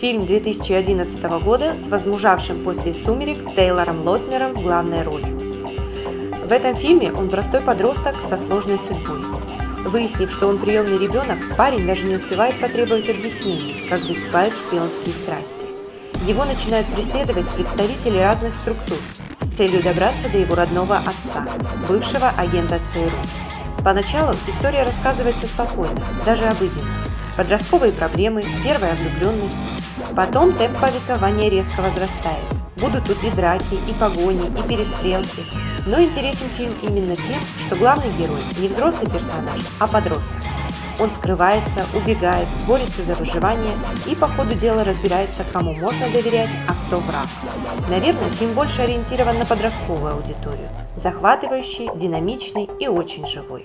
Фильм 2011 года с возмужавшим после «Сумерек» Тейлором Лотнером в главной роли. В этом фильме он простой подросток со сложной судьбой. Выяснив, что он приемный ребенок, парень даже не успевает потребовать объяснений, как закипают шпионские страсти. Его начинают преследовать представители разных структур с целью добраться до его родного отца, бывшего агента ЦРУ. Поначалу история рассказывается спокойно, даже обыденно. Подростковые проблемы, первая влюбленность, Потом темп повествования резко возрастает. Будут тут и драки, и погони, и перестрелки. Но интересен фильм именно тем, что главный герой не взрослый персонаж, а подросток. Он скрывается, убегает, борется за выживание и по ходу дела разбирается, кому можно доверять, а кто враг. Наверное, фильм больше ориентирован на подростковую аудиторию. Захватывающий, динамичный и очень живой.